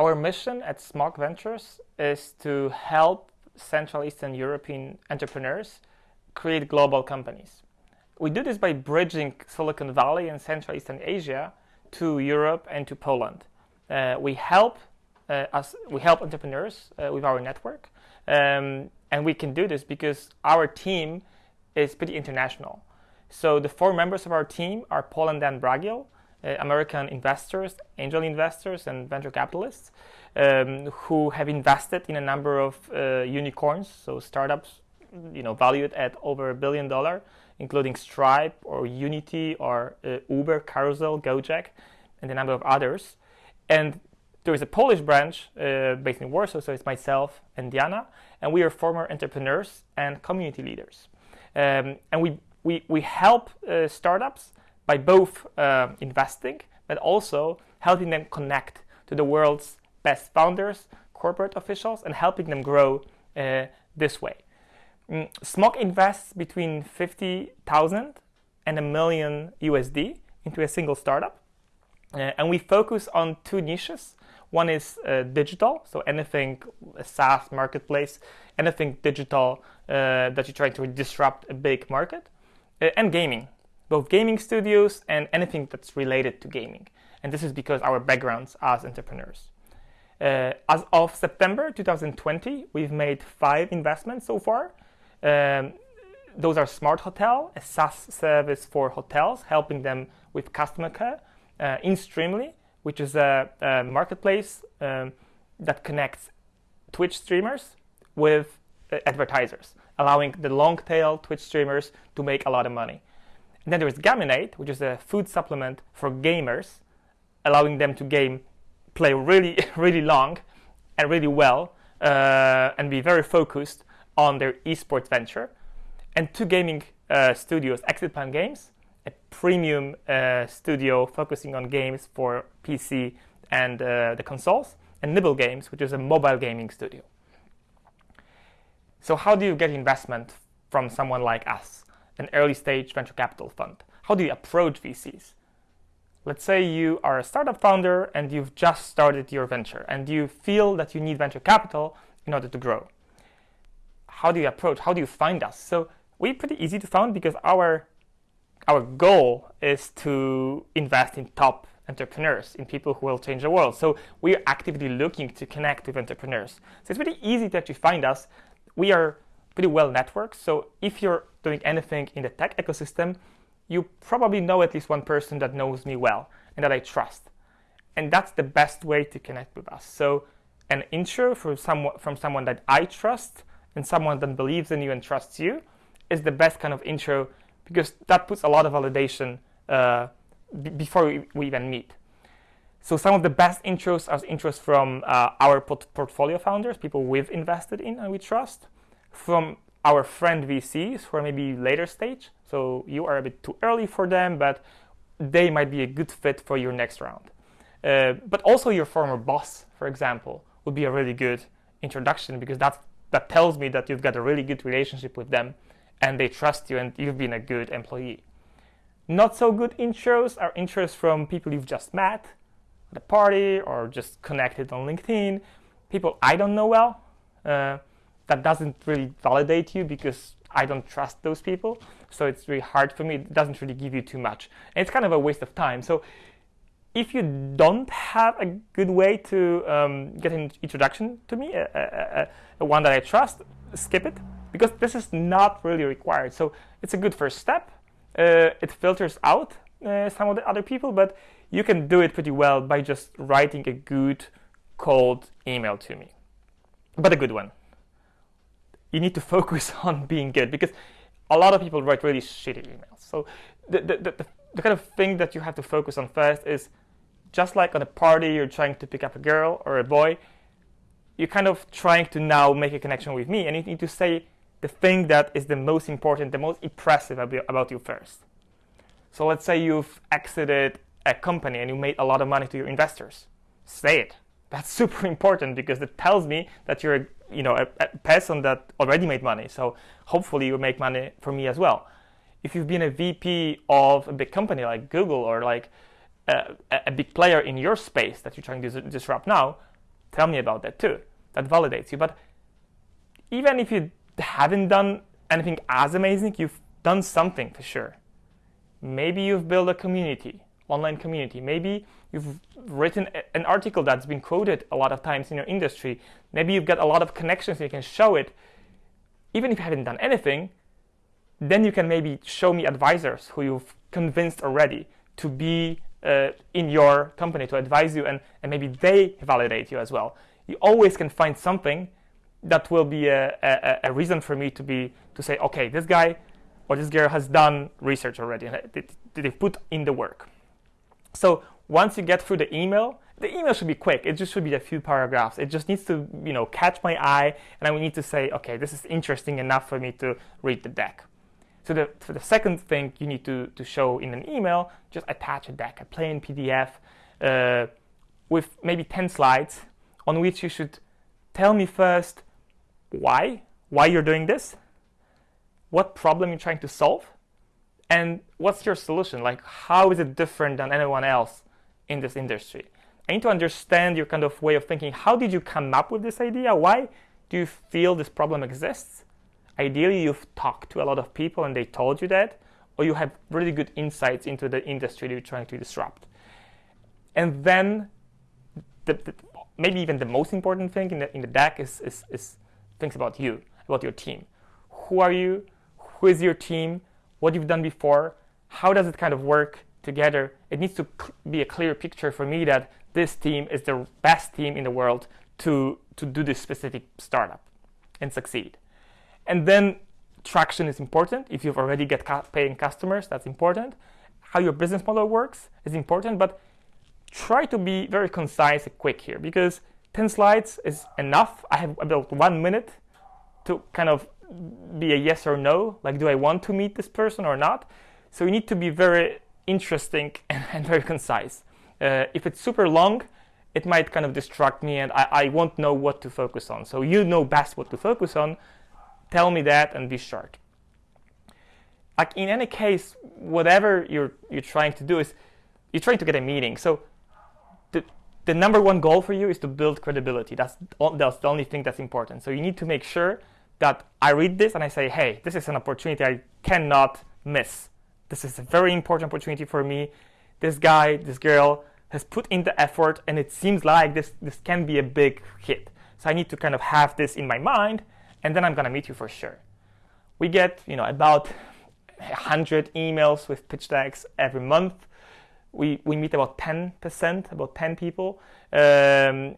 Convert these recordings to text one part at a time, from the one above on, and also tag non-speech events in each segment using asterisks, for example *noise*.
Our mission at SMOK Ventures is to help Central Eastern European entrepreneurs create global companies. We do this by bridging Silicon Valley and Central Eastern Asia to Europe and to Poland. Uh, we help uh, us, we help entrepreneurs uh, with our network, um, and we can do this because our team is pretty international. So the four members of our team are Paul and Dan Bragil, uh, American investors, angel investors, and venture capitalists um, who have invested in a number of uh, unicorns, so startups, you know, valued at over a billion dollar, including Stripe or Unity or uh, Uber, Carousell, Gojek, and a number of others. And there is a Polish branch uh, based in Warsaw, so it's myself and Diana, and we are former entrepreneurs and community leaders. Um, and we, we, we help uh, startups by both uh, investing, but also helping them connect to the world's best founders, corporate officials, and helping them grow uh, this way. Mm, SMOK invests between 50,000 and a million USD into a single startup. Uh, and we focus on two niches. One is uh, digital, so anything a SaaS marketplace, anything digital uh, that you're trying to disrupt a big market, uh, and gaming, both gaming studios and anything that's related to gaming. And this is because our backgrounds as entrepreneurs. Uh, as of September 2020, we've made five investments so far. Um, those are Smart Hotel, a SaaS service for hotels, helping them with customer care. Uh, InStreamly, which is a, a marketplace um, that connects Twitch streamers with uh, advertisers, allowing the long tail Twitch streamers to make a lot of money. And then there's Gaminate, which is a food supplement for gamers, allowing them to game, play really, *laughs* really long and really well, uh, and be very focused on their esports venture. And two gaming uh, studios, Exit Plan Games, a premium uh, studio focusing on games for PC and uh, the consoles, and Nibble Games, which is a mobile gaming studio. So how do you get investment from someone like us, an early stage venture capital fund? How do you approach VCs? Let's say you are a startup founder and you've just started your venture and you feel that you need venture capital in order to grow. How do you approach? How do you find us? So we're pretty easy to find because our our goal is to invest in top entrepreneurs, in people who will change the world. So we're actively looking to connect with entrepreneurs. So it's pretty easy to actually find us. We are pretty well networked. So if you're doing anything in the tech ecosystem, you probably know at least one person that knows me well and that I trust. And that's the best way to connect with us. So an intro from someone, from someone that I trust and someone that believes in you and trusts you is the best kind of intro because that puts a lot of validation uh, before we, we, even meet. So some of the best intros are intros from uh, our pot- portfolio founders, people we've invested in and we trust, from our friend VCs who are maybe later stage. So you are a bit too early for them, but they might be a good fit for your next round. Uh, but also your former boss, for example, would be a really good introduction because that that tells me that you've got a really good relationship with them and they trust you and you've been a good employee. Not so good intros are intros from people you've just met at a party or just connected on LinkedIn, people I don't know well. Uh, that doesn't really validate you because I don't trust those people. So it's really hard for me. It doesn't really give you too much. And it's kind of a waste of time. So if you don't have a good way to um, get an introduction to me, a, a, a, one that I trust, skip it because this is not really required. So it's a good first step. Uh, it filters out uh, some of the other people, but you can do it pretty well by just writing a good cold email to me, but a good one you need to *laughs* focus on being good because a lot of people write really shitty emails. So the, the, the, the, kind of thing that you have to focus on first is just like on a party, you're trying to pick up a girl or a boy, you're kind of trying to now make a connection with me, and you need to say the thing that is the most important, the most impressive about you first. So let's say you've exited a company and you made a lot of money to your investors. Say it. That's *laughs* super important because it tells me that you're a you know a, a person that already made money. So hopefully you make money for me as well. If you've been a VP of a big company like Google or like a, a big player in your space that you're trying to disrupt now, tell me about that too. That validates you. But even if you haven't done anything as amazing, you've done something for sure. Maybe you've built a community, online community. Maybe you've written an article that's been quoted a lot of times in your industry. Maybe you've got a lot of connections and you can show it. Even if you haven't done anything, then you can maybe show me advisors who you've convinced already to be uh, in your company to advise you, and, and maybe they validate you as well. You always can find something that will be a, a, a reason for me to be to say, okay, this guy or this girl has done research already and they, they put in the work. So once you get through the email, the email should be quick. It just should be a few paragraphs. It just needs to, you know, catch my eye, and I need to say, okay, this is interesting enough for me to read the deck. So the, for the second thing you need to, to show in an email, just attach a deck, a plain PDF uh, with maybe 10 slides on which you should tell me first why, why you're doing this, what problem you're trying to solve, and what's your solution? Like, how is it different than anyone else in this industry? I need to understand your kind of way of thinking. How did you come up with this idea? Why do you feel this problem exists? Ideally, you've talked to a lot of people and they told you that, or you have really good insights into the industry that you're trying to disrupt. And then, the, the, maybe even the most important thing in the, in the deck is, is, is things about you, about your team. Who are you? Who is your team? What you've done before? How does it kind of work together? It needs to be a clear picture for me that this team is the best team in the world to, to do this specific startup and succeed. And then traction is important. If you've already got paying customers, that's important. How your business model works is important, but try to be very concise and quick here because 10 slides is enough. I have about one minute to kind of be a yes or no, like do I want to meet this person or not? So you need to be very interesting *laughs* and, and very concise. Uh, if it's super long, it might kind of distract me and I, I won't know what to focus on. So you know best what to focus on tell me that and be short. Like in any case, whatever you're you're trying to do is you're trying to get a meeting. So the the number one goal for you is to build credibility. That's that's the only thing that's important. So you need to make sure that I read this and I say, hey, this is an opportunity I cannot miss. This is a very important opportunity for me. This guy, this girl has put in the effort and it seems like this, this can be a big hit. So I need to kind of have this in my mind and then I'm gonna meet you for sure. We get, you know, about 100 emails with pitch decks every month. We, we meet about 10%, about 10 people, um,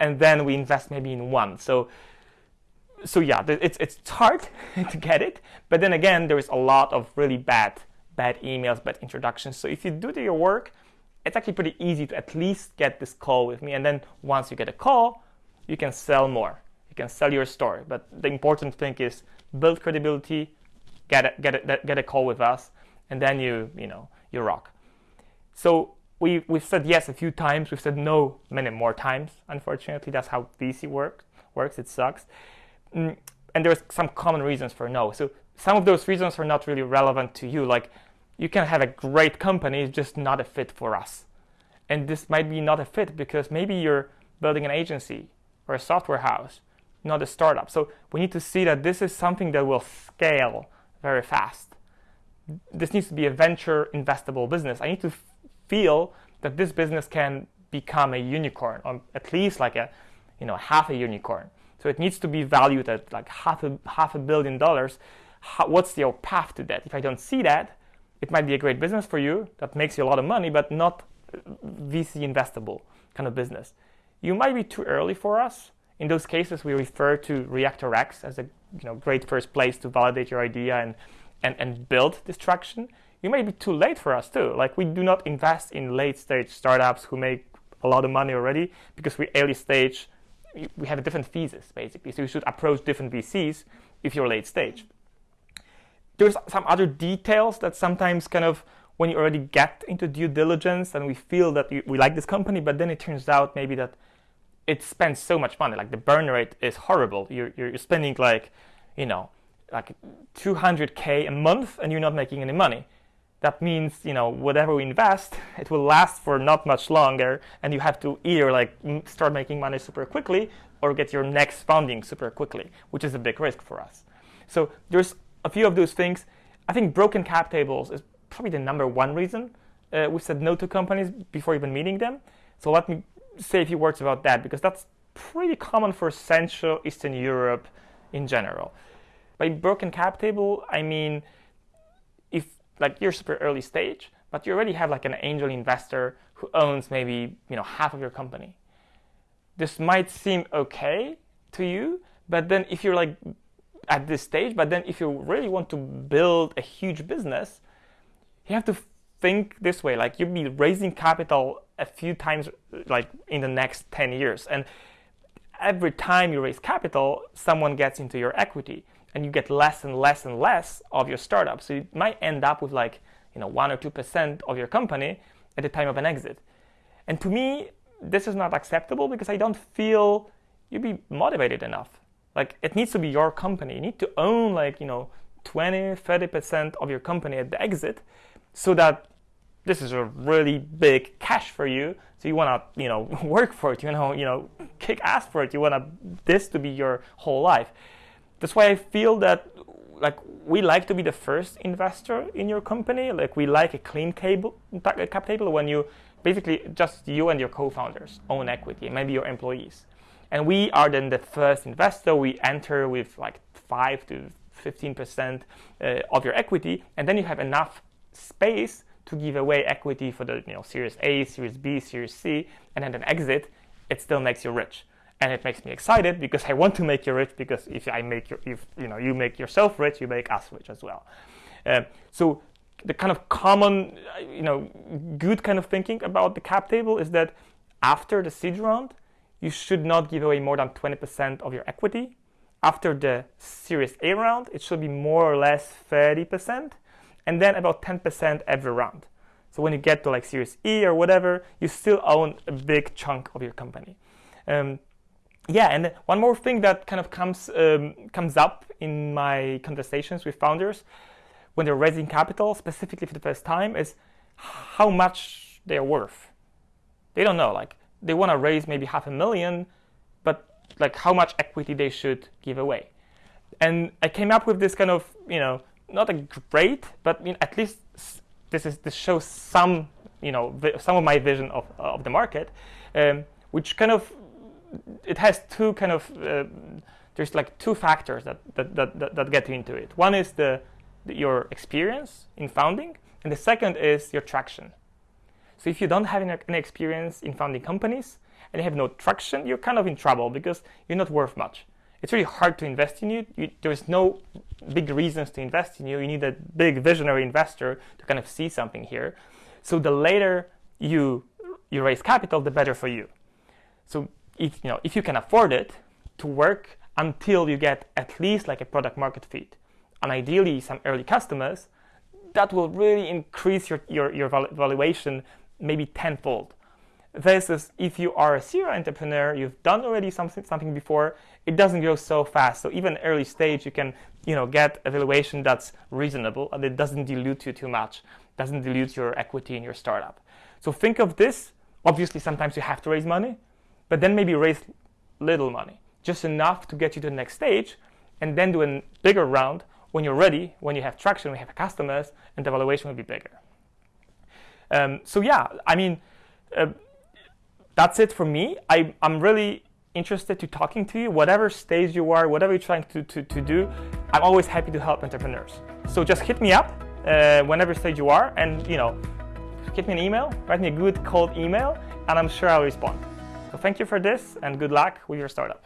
and then we invest maybe in one. So, so yeah, it's, it's hard *laughs* to get it, but then again, there is a lot of really bad, bad emails, bad introductions. So if you do your work, it's actually pretty easy to at least get this call with me. And then once you get a call, you can sell more you can sell your story. But the important thing is build credibility, get a, get a, get a call with us, and then you you know you rock. So we we've said yes a few times. We've said no many more times. Unfortunately, that's how VC works. Works. It sucks. Mm, and there's some common reasons for no. So some of those reasons are not really relevant to you. Like you can have a great company, it's just not a fit for us. And this might be not a fit because maybe you're building an agency or a software house not a startup. So we need to see that this is something that will scale very fast. This needs to be a venture investable business. I need to feel that this business can become a unicorn, or at least like a, you know, half a unicorn. So it needs to be valued at like half a half a billion dollars. How, what's your path to that? If I don't see that, it might be a great business for you that makes you a lot of money, but not VC investable kind of business. You might be too early for us, in those cases, we refer to ReaktorX as a you know, great first place to validate your idea and, and, and build this traction. You may be too late for us too. Like we do not invest in late stage startups who make a lot of money already because we early stage, we have a different thesis basically. So you should approach different VCs if you're late stage. There's some other details that sometimes kind of when you already get into due diligence and we feel that we like this company, but then it turns out maybe that it spends so much money. Like the burn rate is horrible. You're, you're spending like, you know, like 200k a month and you're not making any money. That means you know whatever we invest it will last for not much longer and you have to either like start making money super quickly or get your next funding super quickly which is a big risk for us. So there's a few of those things. I think broken cap tables is probably the number one reason uh, we said no to companies before even meeting them. So let me say a few words about that because that's pretty common for central eastern europe in general. By broken cap table i mean like you're super early stage, but you already have like an angel investor who owns maybe you know half of your company. This might seem okay to you, but then if you're like at this stage, but then if you really want to build a huge business, you have to think this way. Like you'll be raising capital a few times like in the next 10 years. And every time you raise capital, someone gets into your equity and you get less and less and less of your startup. So you might end up with like you know one or two percent of your company at the time of an exit. And to me, this is not acceptable because I don't feel you'd be motivated enough. Like it needs to be your company. You need to own like you know 20, 30 percent of your company at the exit, so that this is a really big cash for you. So you want to you know *laughs* work for it. You know you know kick ass for it. You want this to be your whole life. That's why I feel that like we like to be the first investor in your company. Like we like a clean cable, cap table when you basically just you and your co-founders own equity, maybe your employees. And we are then the first investor. We enter with like five to 15% uh, of your equity, and then you have enough space to give away equity for the you know Series A, Series B, Series C, and then an exit. It still makes you rich and it makes me excited because I want to make you rich because if I make you, if you know you make yourself rich, you make us rich as well. Uh, so the kind of common, you know, good kind of thinking about the cap table is that after the seed round, you should not give away more than 20% of your equity. After the Series A round, it should be more or less 30%, and then about 10% every round. So when you get to like Series E or whatever, you still own a big chunk of your company. Um, yeah, and one more thing that kind of comes um, comes up in my conversations with founders when they're raising capital, specifically for the first time, is how much they're worth. They don't know. Like they want to raise maybe half a million, but like how much equity they should give away. And I came up with this kind of you know not a great, but at least this is this shows some you know some of my vision of of the market, um, which kind of it has two kind of uh, there's like two factors that that, that that get into it. One is the, the, your experience in founding, and the second is your traction. So if you don't have any, any experience in founding companies and you have no traction, you're kind of in trouble because you're not worth much. It's really hard to invest in you. you. There's no big reasons to invest in you. You need a big visionary investor to kind of see something here. So the later you you raise capital, the better for you. So if you know if you can afford it to work until you get at least like a product market fit and ideally some early customers that will really increase your, your, your valuation maybe tenfold. Versus if you are a serial entrepreneur you've done already something something before it doesn't grow so fast. So even early stage you can you know get a valuation that's reasonable and it doesn't dilute you too much doesn't dilute your equity in your startup. So think of this. Obviously sometimes you have to raise money but then maybe raise little money, just enough to get you to the next stage, and then do a bigger round when you're ready, when you have traction, when you have customers, and the valuation will be bigger. Um, so yeah, I mean, uh, that's it for me. I, I'm really interested to talking to you, whatever stage you are, whatever you're trying to, to, to do, I'm always happy to help entrepreneurs. So just hit me up uh, whenever stage you are and, you know, hit me an email, write me a good cold email, and I'm sure I'll respond. So thank you for this and good luck with your startup.